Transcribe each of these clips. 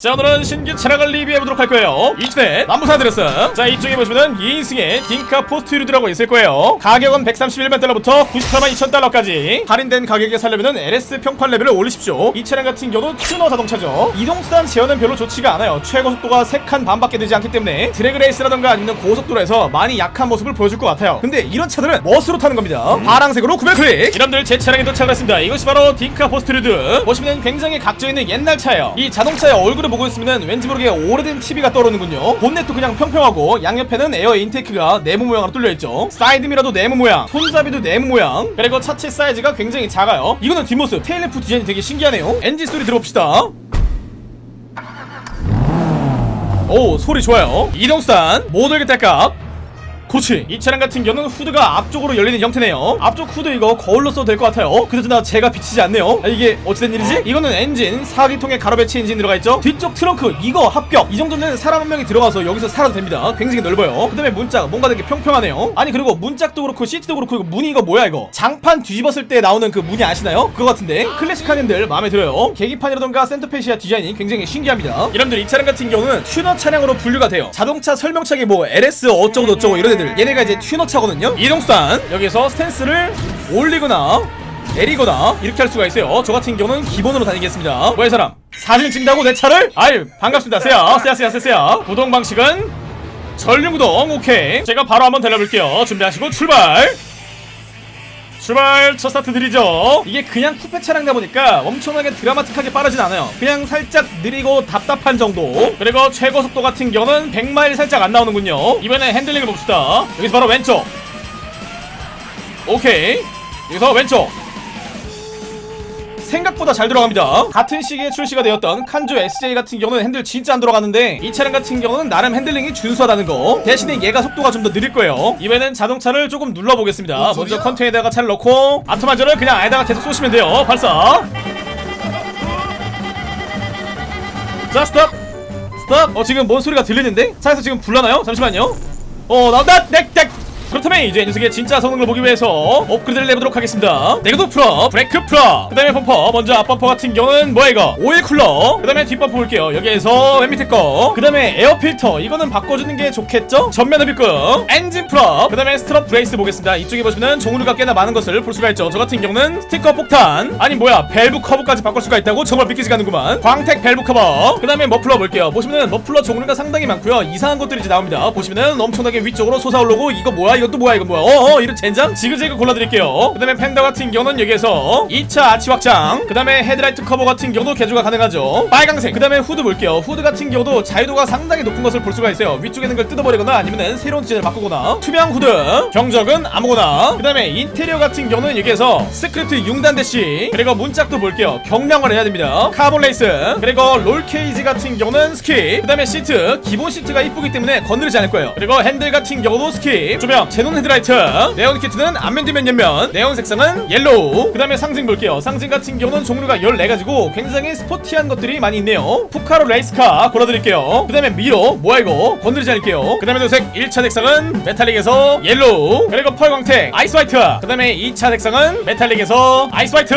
자 오늘은 신규 차량을 리뷰해보도록 할 거예요. 이춘에 남부사 드렸어 자 이쪽에 보시면은 2인승의 딩카 포스트루드라고 있을 거예요. 가격은 131만 달러부터 98만 2천 달러까지. 할인된 가격에 살려면은 LS 평판 레벨을 올리십시오. 이 차량 같은 경우는 튜너 자동차죠. 이동수단 제어는 별로 좋지가 않아요. 최고 속도가 3칸 반밖에 되지 않기 때문에 drag race라던가 아니면 고속도로에서 많이 약한 모습을 보여줄 것 같아요. 근데 이런 차들은 멋으로 타는 겁니다. 파랑색으로 구매 클릭. 여러분들 제 차량에 도착을 했습니다. 이것이 바로 딩카 포스트루드 보시면 굉장히 각져있는 옛날 차예요. 이 자동차의 얼굴을 보고 있으면 왠지 모르게 오래된 TV가 떠오르는군요. 본넷도 그냥 평평하고 양옆에는 air intake가 네모 모양으로 뚫려있죠. 사이드미러도 네모 모양 손잡이도 네모 모양. 그리고 차체 사이즈가 굉장히 작아요. 이거는 뒷모습 tail lamp 디자인이 되게 신기하네요. 엔진 소리 들어봅시다. 오 소리 좋아요. 이동수단 모델 딸값 그렇지 이 차량 같은 경우는 후드가 앞쪽으로 열리는 형태네요. 앞쪽 후드 이거 거울로 써도 될 것 같아요. 그나저나 제가 비치지 않네요. 아, 이게 어찌된 일이지? 이거는 엔진 4기통에 가로 배치 엔진 들어가 있죠? 뒤쪽 트렁크 이거 합격! 이 정도는 사람 한 명이 들어가서 여기서 살아도 됩니다. 굉장히 넓어요. 그 다음에 문짝 뭔가 되게 평평하네요. 아니 그리고 문짝도 그렇고 시트도 그렇고 이거 문이 이거 뭐야 이거? 장판 뒤집었을 때 나오는 그 무늬 아시나요? 그거 같은데? 클래식한 핸들 마음에 들어요. 계기판이라던가 center fascia 디자인이 굉장히 신기합니다. 여러분들 이 차량 같은 경우는 튜너 차량으로 분류가 돼요. 자동차 설명책에 뭐 LS 어쩌고 저쩌고 이런 애들 얘네가 이제 튜너 차거든요? 이동수단 여기서 stance를 올리거나 내리거나 이렇게 할 수가 있어요. 저 같은 경우는 기본으로 다니겠습니다. 뭐야 이 사람? 사진 찍는다고 내 차를? 아유 반갑습니다. 세야. 세야 세야 세야 구동 방식은 전륜구동 오케이. 제가 바로 한번 달려볼게요. 준비하시고 출발 출발 첫 스타트 드리죠. 이게 그냥 쿠페 차량이다 보니까 엄청나게 드라마틱하게 빠르진 않아요. 그냥 살짝 느리고 답답한 정도. 그리고 최고 속도 같은 경우는 100마일 살짝 안 나오는군요. 이번에 핸들링을 봅시다. 여기서 바로 왼쪽. 오케이. 여기서 왼쪽 생각보다 잘 들어갑니다. 같은 시기에 출시가 되었던 칸조 SJ 같은 경우는 핸들 진짜 안 들어가는데 이 차량 같은 경우는 나름 핸들링이 준수하다는 거 대신에 얘가 속도가 좀 더 느릴 거예요. 이번엔 자동차를 조금 눌러보겠습니다. 먼저 컨테이너에다가 차를 넣고 아토마이저를 그냥 아에다가 계속 쏘시면 돼요. 발사. 자 스톱. 스톱. 어 지금 뭔 소리가 들리는데? 차에서 지금 불나나요? 잠시만요. 어 나온다. 넥넥 그렇다면 이제 이 녀석의 진짜 성능을 보기 위해서 업그레이드를 내보도록 하겠습니다. 내구도 full up 브레이크 full up 그 다음에 범퍼. 먼저 앞범퍼 같은 경우는 뭐야 이거? oil cooler. 그 다음에 뒷범퍼 볼게요. 여기에서 맨 밑에 거 그 다음에 air filter. 이거는 바꿔주는 게 좋겠죠? 전면 흡입구 엔진 full up 그 다음에 strut brace 보겠습니다. 이쪽에 보시면 종류가 꽤나 많은 것을 볼 수가 있죠. 저 같은 경우는 스티커 폭탄. 아니 뭐야 밸브 커버까지 바꿀 수가 있다고? 정말 믿기지가 않는구만. 광택 밸브 커버. 그 다음에 머플러 볼게요. 보시면은 머플러 종류가 상당히 많고요. 이상한 것들이 이제 나옵니다. 보시면은 엄청나게 위쪽으로 솟아오르고 이거 뭐야 이것도 뭐야 이거 뭐야? 어어 이런 젠장? 지그재그 골라드릴게요. 그 다음에 펜더 같은 경우는 여기에서 2차 아치 확장. 그 다음에 헤드라이트 커버 같은 경우도 개조가 가능하죠. 빨강색. 그 다음에 후드 볼게요. 후드 같은 경우도 자유도가 상당히 높은 것을 볼 수가 있어요. 위쪽에 있는 걸 뜯어버리거나 아니면은 새로운 디자인을 바꾸거나. 투명 후드. 경적은 아무거나. 그 다음에 인테리어 같은 경우는 여기에서 스크립트 융단 대시 그리고 문짝도 볼게요. 경량화를 해야 됩니다. carbon race. 그리고 roll cage 같은 경우는 skip. 그 다음에 시트. 기본 시트가 이쁘기 때문에 건드리지 않을 거예요. 그리고 핸들 같은 경우도 skip. 조명 xenon 헤드라이트. 네온 키트는 앞면 뒷면 옆면. 네온 색상은 yellow. 그 다음에 상징 볼게요. 상징 같은 경우는 종류가 14가지고 굉장히 스포티한 것들이 많이 있네요. 푸카로 race car 골라드릴게요. 그 다음에 mirror 뭐야 이거 건드리지 않을게요. 그 다음에 도색 1차 색상은 metallic에서 yellow. 그리고 pearl 광택 ice white. 그 다음에 2차 색상은 metallic에서 ice white.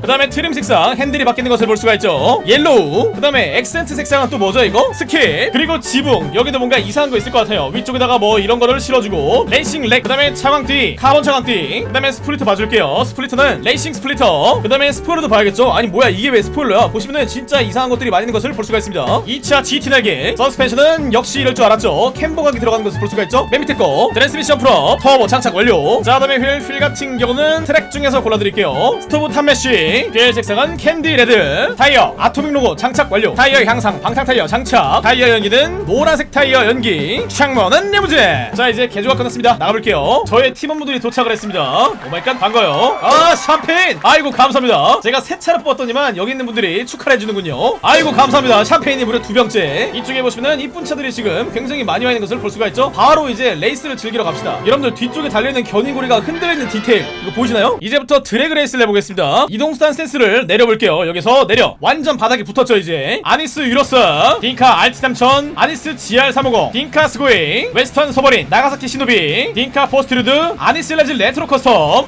그 다음에 trim 색상 핸들이 바뀌는 것을 볼 수가 있죠. yellow. 그 다음에 액센트 색상은 또 뭐죠 이거? skip. 그리고 지붕. 여기도 뭔가 이상한 거 있을 것 같아요. 위쪽에다가 뭐 이런 거를 실어주고 racing rack 그 다음에 차광띠 카본 차광띠 그 다음에 splitter 봐줄게요. splitter는 racing splitter 그 다음에 스포일러도 봐야겠죠? 아니 뭐야 이게 왜 스포일러야? 보시면은 진짜 이상한 것들이 많이 있는 것을 볼 수가 있습니다. 2차 GT 날개 서스펜션은 역시 이럴 줄 알았죠? camber각이 들어가는 것을 볼 수가 있죠? 맨 밑에 거 트랜스미션 full up 터보 장착 완료. 자 그다음에 휠, 휠 같은 경우는 트랙 중에서 골라드릴게요. stove top mesh 휠 색상은 candy red. 타이어 아토믹 로고 장착 완료. 타이어 향상 방탄 타이어 장착. 타이어 연기는 노란색 타이어 연기. 창문은 내부제 자 이제 개조가 끝났습니다 나가볼게요. 저의 팀원분들이 도착을 했습니다. oh my god 반가워요. 아 샴페인! 아이고 감사합니다. 제가 새 차를 뽑았더니만 여기 있는 분들이 축하를 해주는군요. 아이고 감사합니다. 샴페인이 무려 두 병째. 이쪽에 보시면은 이쁜 차들이 지금 굉장히 많이 와 있는 것을 볼 수가 있죠? 바로 이제 레이스를 즐기러 갑시다. 여러분들 뒤쪽에 달려있는 견인고리가 흔들리는 디테일 이거 보이시나요? 이제부터 drag race를 해보겠습니다. 이동수단 stance를 내려볼게요. 여기서 내려. 완전 바닥에 붙었죠 이제. 아니스 유로스 딩카 알티 3000 아니스 GR 350 딩카 스고이 웨스턴 소버린 나가사키 시노비 딩카 포스트루드 아니스 레즈 레트로 커스텀.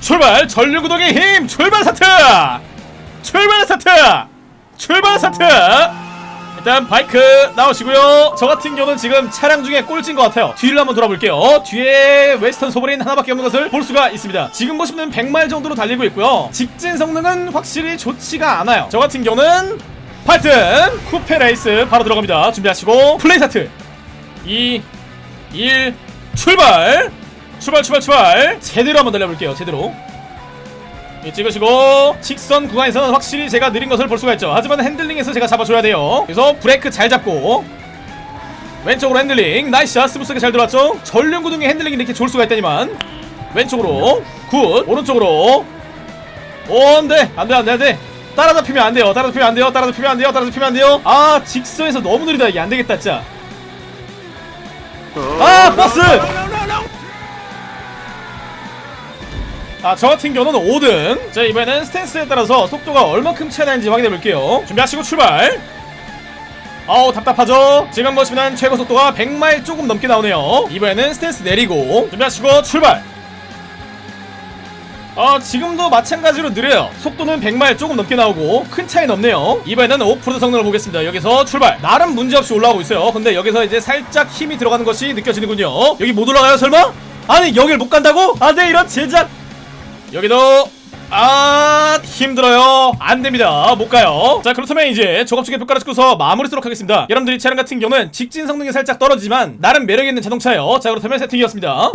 출발 전륜구동의 힘 출발 스타트! 출발 스타트! 출발 스타트! 일단 바이크 나오시고요. 저 같은 경우는 지금 차량 중에 꼴찌인 것 같아요. 뒤를 한번 돌아볼게요. 뒤에 웨스턴 소버린 하나밖에 없는 것을 볼 수가 있습니다. 지금 보시면 100마일 정도로 달리고 있고요. 직진 성능은 확실히 좋지가 않아요. 저 같은 경우는 파이튼 쿠페 레이스 바로 들어갑니다. 준비하시고 플레이 스타트. 2 1 출발! 출발 출발 출발! 제대로 한번 달려볼게요 제대로. 예, 찍으시고 직선 구간에서는 확실히 제가 느린 것을 볼 수가 있죠. 하지만 핸들링에서 제가 잡아줘야 돼요. 그래서 브레이크 잘 잡고 왼쪽으로 핸들링. nice shot smooth하게 잘 들어왔죠? 전륜구동의 핸들링이 이렇게 좋을 수가 있다니만. 왼쪽으로 good. 오른쪽으로. 오 안돼. 안돼 안돼 안돼. 따라잡히면 안 돼요. 따라잡히면 안 돼요. 따라잡히면 안 돼요. 따라잡히면 안 돼요. 아 직선에서 너무 느리다. 이게 안 되겠다 진짜 아 버스 아, 저 같은 경우는 5등. 자, 이번에는 스탠스에 따라서 속도가 얼마큼 차이 나는지 확인해 볼게요. 준비하시고 출발. 아우, 답답하죠? 지금 보시면 최고 속도가 100마일 조금 넘게 나오네요. 이번에는 스탠스 내리고 준비하시고 출발. 아, 지금도 마찬가지로 느려요. 속도는 100마일 조금 넘게 나오고 큰 차이는 없네요. 이번에는 오프로드 성능을 보겠습니다. 여기서 출발. 나름 문제없이 올라오고 있어요. 근데 여기서 이제 살짝 힘이 들어가는 것이 느껴지는군요. 여기 못 올라가요, 설마? 아니, 여길 못 간다고? 아, 네, 이런 제작. 여기도 아 힘들어요 안됩니다 못가요 자 그렇다면 이제 조갑축의 평가를 찍고서 마무리 쓰도록 하겠습니다 여러분들이 차량 같은 경우는 직진 성능이 살짝 떨어지지만 나름 매력있는 자동차예요 자 그렇다면 세팅이었습니다